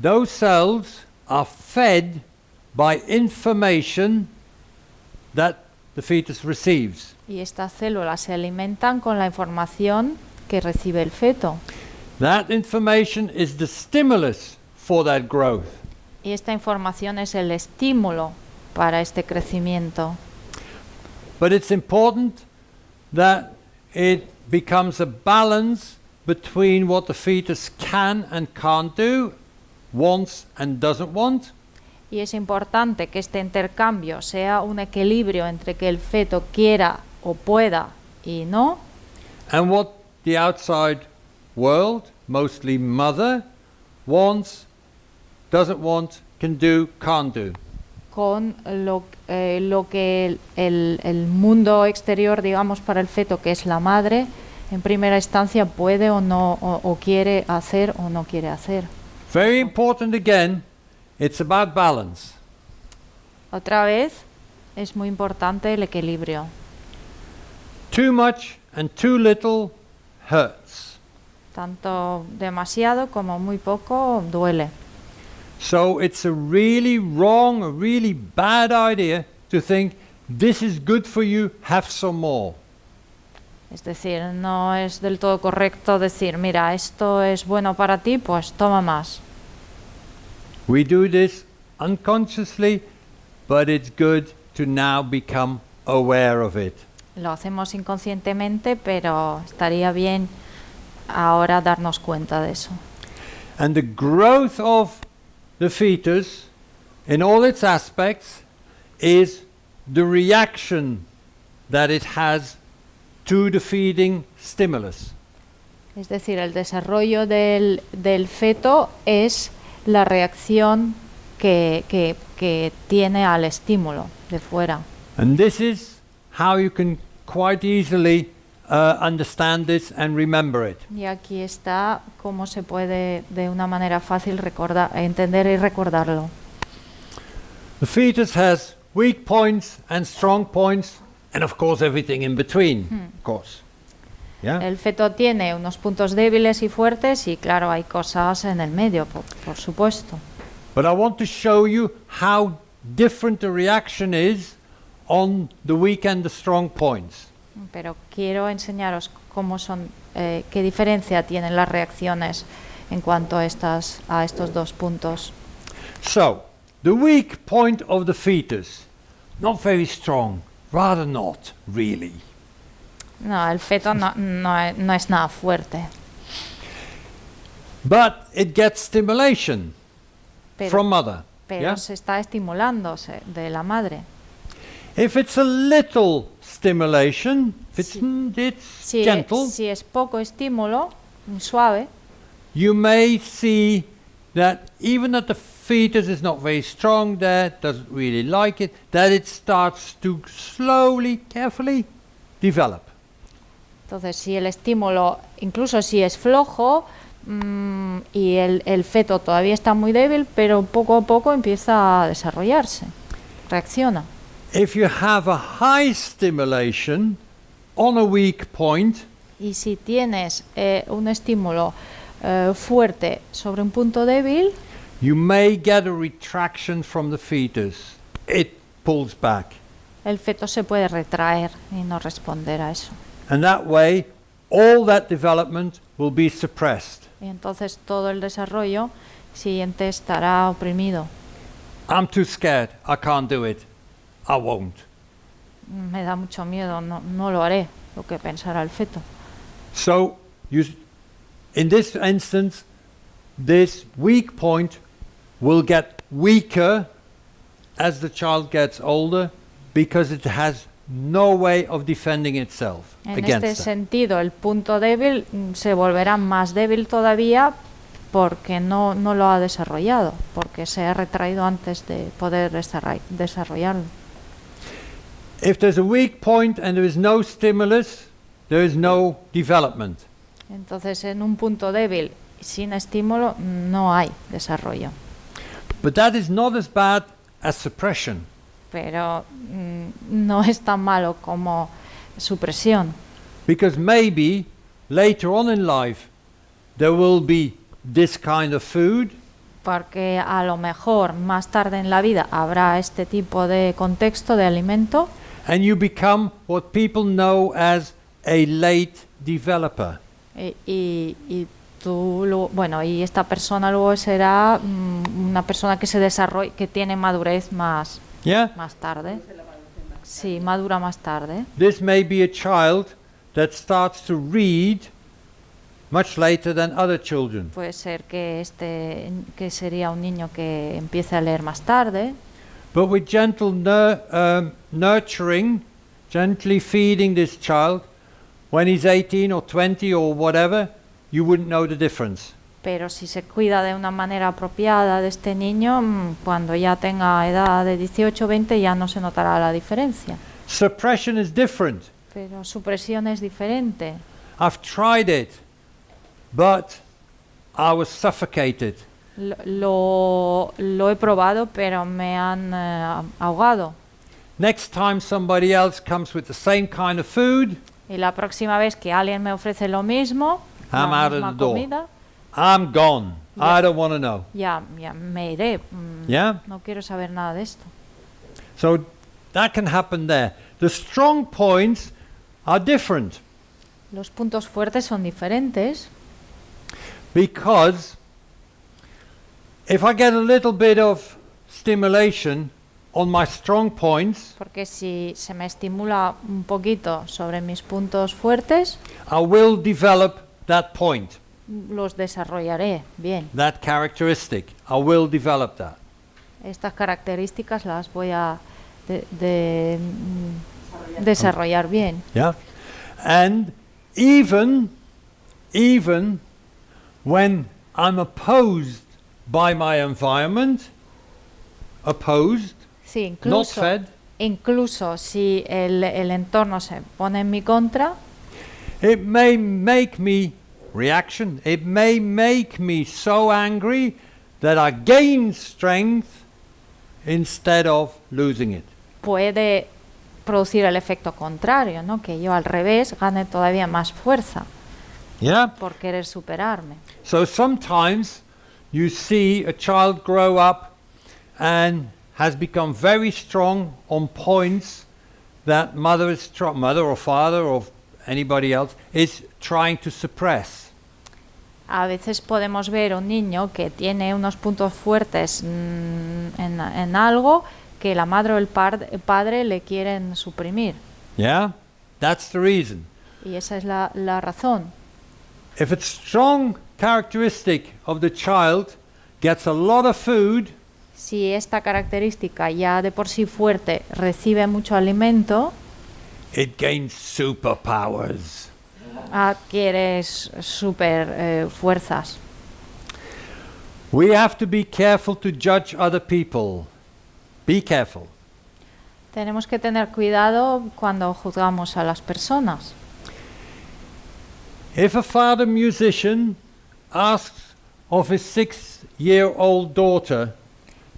those cells are fed by information that the fetus receives. Y estas células se alimentan con la información que recibe el feto. That information is the stimulus for that growth. Y esta información es el estímulo para este crecimiento. But it's important that it becomes a balance between what the fetus can and can't do, wants and doesn't want, Y es importante que este intercambio sea un equilibrio entre que el feto quiera o pueda y no, and what the outside world, mostly mother, wants, doesn't want, can do, can't do. con lo, eh, lo que el, el- el mundo exterior, digamos, para el feto, que es la madre, en primera instancia puede o no, o, o quiere hacer o no quiere hacer. Very important again, it's about balance. Otra vez, es muy importante el equilibrio. Too much and too little hurts. Tanto demasiado como muy poco duele. So it's a really wrong, a really bad idea to think this is good for you, have some more. Es decir, no es del todo correcto decir, mira, esto es bueno para ti, pues toma más. We do this unconsciously, but it's good to now become aware of it. Lo hacemos inconscientemente, pero estaría bien ahora darnos cuenta de eso. And the growth of the fetus in all its aspects is the reaction that it has to the feeding stimulus. Es decir, el desarrollo del, del feto es la reacción que, que- que tiene al estímulo de fuera. And this is how you can quite easily uh, understand this and remember it. Y aquí está cómo se puede de una manera fácil recordar, entender y recordarlo. The fetus has weak points and strong points, and of course everything in between, of course. Yeah? El feto tiene unos puntos débiles y fuertes y claro, hay cosas en el medio, por, por supuesto. But I want to show you how different the reaction is on the weak and the strong points. Pero quiero enseñaros cómo son, eh, qué diferencia tienen las reacciones en cuanto a, estas, a estos dos puntos. So, the weak point of the fetus, not very strong, rather not really. No, el feto no, no no es nada fuerte, But it gets stimulation pero, from mother. pero yeah? se está estimulándose de la madre. If it's a little stimulation, if it's, Si- it's Si, gentle, si es poco estímulo, suave, you may see that even that the fetus is not very strong there, doesn't really like it, that it starts to slowly, carefully develop. Entonces, si el estímulo, incluso si es flojo mm, y el, el feto todavía está muy débil, pero poco a poco empieza a desarrollarse, reacciona. If you have a high stimulation on a weak point, Y si tienes eh, un estímulo eh, fuerte sobre un punto débil, you may get a retraction from the fetus. It pulls back. el feto se puede retraer y no responder a eso. And that way, all that development will be suppressed. Y entonces todo el desarrollo siguiente estará oprimido. I'm too scared. I can't do it. I won't. Me da mucho miedo, no, no lo haré, lo que pensará el feto. So, you, in this instance, this weak point will get weaker as the child gets older because it has no way of defending itself En against este sentido, el punto débil mm, se volverá más débil todavía porque no, no lo ha desarrollado, porque se ha retraído antes de poder desarrollarlo. If there's a weak point and there is no stimulus, there is no development. Entonces, en un punto débil, sin estímulo, no hay desarrollo. But that is not as bad as suppression. Pero mm, no es tan malo como supresión, Because maybe later on in life there will be this kind of food porque a lo mejor más tarde en la vida habrá este tipo de contexto de alimento and you become what people know as a late developer. y, y- y tú, lo- bueno, y esta persona luego será mm, una persona que se desarrolla, que tiene madurez más, Yeah? más tarde. Sí, madura más tarde. This may be a child that starts to read much later than other children. Puede ser que este que sería un niño que empiece a leer más tarde, But with gentle nur- um, nurturing, gently feeding this child, when he's 18 or 20 or whatever, you wouldn't know the difference. pero si se cuida de una manera apropiada de este niño, mm, cuando ya tenga edad de 18 o 20 ya no se notará la diferencia. Suppression is different. Pero supresión es diferente. I've tried it, but I was suffocated. Lo, lo, he probado, pero me han eh, ahogado. Next time somebody else comes with the same kind of food, Y la próxima vez que alguien me ofrece lo mismo, I'm la out of misma the door. comida, I'm gone. I don't want to know. ya, ya me iré. Mm, Yeah? No quiero saber nada de esto. So that can happen there. The strong points are different Los puntos fuertes son diferentes because if I get a little bit of stimulation on my strong points, porque si se me estimula un poquito sobre mis puntos fuertes, I will develop that point, los desarrollaré bien. that characteristic. I will develop that. Estas características las voy a de- de- mm, desarrollar bien. Yeah? And even even when I'm opposed by my environment, opposed, Sí, not fed, incluso si el, el entorno se pone en mi contra, it may make me reaction, it may make me so angry that I gain strength instead of losing it. puede producir el efecto contrario, ¿no? Que yo al revés gane todavía más fuerza Yeah? por querer superarme. So sometimes you see a child grow up and has become very strong on points that mother is mother or father or anybody else is trying to suppress. A veces podemos ver un niño que tiene unos puntos fuertes mm, en, en algo que la madre o el, par- el padre le quieren suprimir. Yeah? That's the reason. Y esa es la, la razón. If it's strong characteristic of the child gets a lot of food, Si esta característica ya de por sí fuerte recibe mucho alimento, it gains superpowers. adquieres super eh, fuerzas. We have to be careful to judge other people. Be careful. Tenemos que tener cuidado cuando juzgamos a las personas. If a father musician asks of his six year old daughter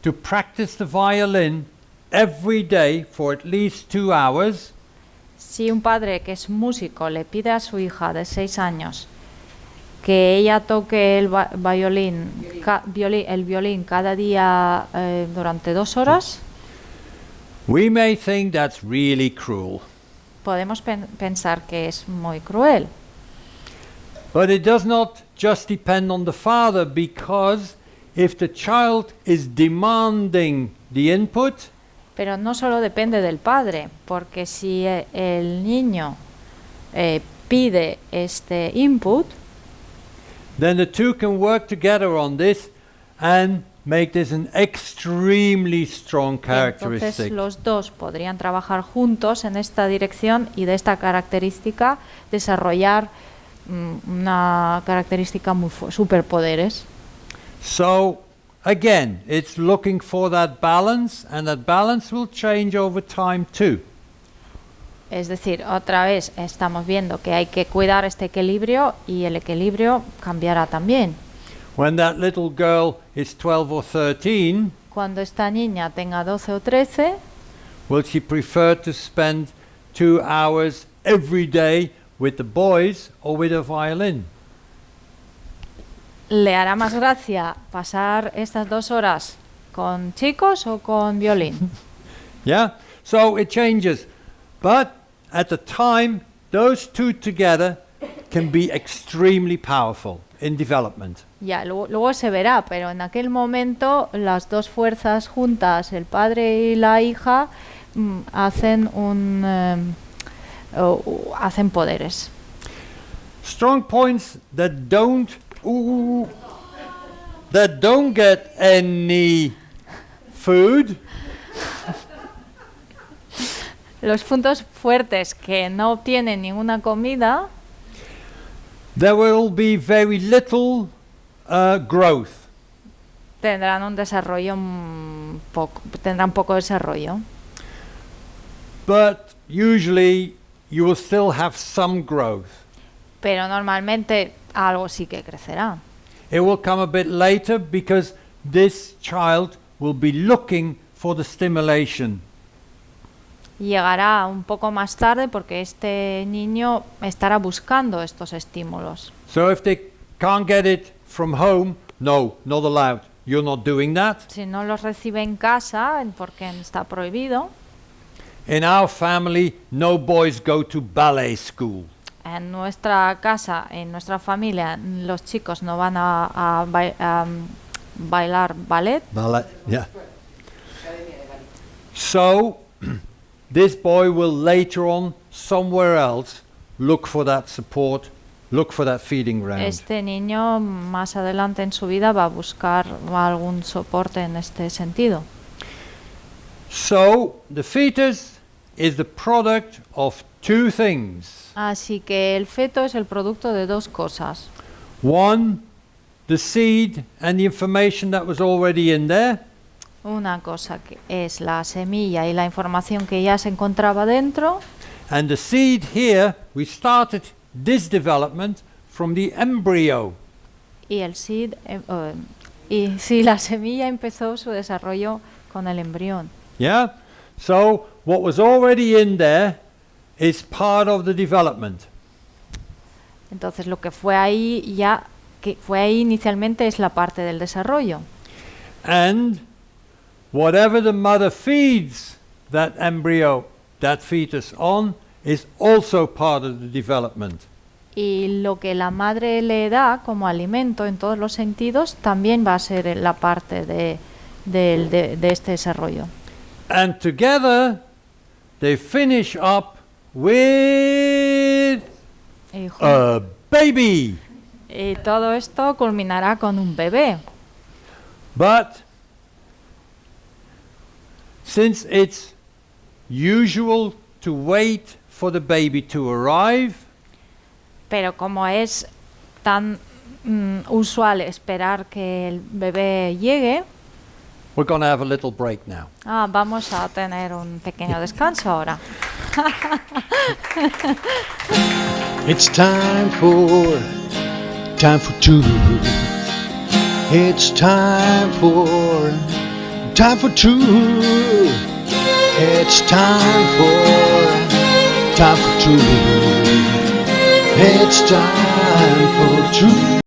to practice the violin every day for at least two hours, Si un padre que es músico le pide a su hija de 6 años que ella toque el violín, ca- violi- el violín cada día eh, durante dos horas, we may think that's really cruel. podemos pen- pensar que es muy cruel. But it does not just depend on the father because if the child is demanding the input, Pero no solo depende del padre, porque si eh, el niño eh, pide este input, then the two can work together on this and make this an extremely strong entonces characteristic. los dos podrían trabajar juntos en esta dirección y de esta característica desarrollar una característica muy superpoderes. So again, it's looking for that balance and that balance will change over time too. Es decir, otra vez estamos viendo que hay que cuidar este equilibrio y el equilibrio cambiará también. When that little girl is 12 or 13, Cuando esta niña tenga 12 o 13, will she prefer to spend 2 hours every day with the boys or with a violin? ¿le hará más gracia pasar estas dos horas con chicos o con violín? Yeah? So it changes. But at the time, those two together can be extremely powerful in development. Ya, luego, luego se verá, pero en aquel momento las dos fuerzas juntas, el padre y la hija, mm, hacen un em, o- hacen poderes. Strong points that don't ooh, that don't get any food Los puntos fuertes que no obtienen ninguna comida, there will be very little uh, growth. tendrán un desarrollo poco, tendrán poco desarrollo. But usually you will still have some growth. Pero normalmente algo sí que crecerá. It will come a bit later because this child will be looking for the stimulation. Llegará un poco más tarde porque este niño estará buscando estos estímulos. So if they can't get it from home, no, not allowed. You're not doing that. Si no los recibe en casa, porque está prohibido, In our family, no boys go to ballet school. en nuestra casa, en nuestra familia, los chicos no van a, a bai- a, bailar ballet, Ballet, yeah. So, this boy will later on, somewhere else, look for that support, look for that feeding ground. este niño más adelante en su vida va a buscar algún soporte en este sentido. So, the fetus is the product of two things. Así que el feto es el producto de dos cosas. One, the seed and the information that was already in there, Una cosa que es la semilla y la información que ya se encontraba dentro. and the seed here, we started this development from the embryo. Y el seed, eh, eh, y sí, la semilla empezó su desarrollo con el embrión. Yeah? So, what was already in there is part of the development. Entonces lo que fue ahí ya que fue ahí inicialmente es la parte del desarrollo. And whatever the mother feeds that embryo, that fetus on, is also part of the development. Y lo que la madre le da como alimento en todos los sentidos también va a ser la parte de, del- de- de este desarrollo. And together they finish up with jun- a baby. y todo esto culminará con un bebé. But since it's usual to wait for the baby to arrive, Pero como es tan mm, usual esperar que el bebé llegue, we're going to have a little break now. ah, vamos a tener un pequeño descanso ahora. It's time for time for two. It's time for time for two. It's time for time for two. It's time for two.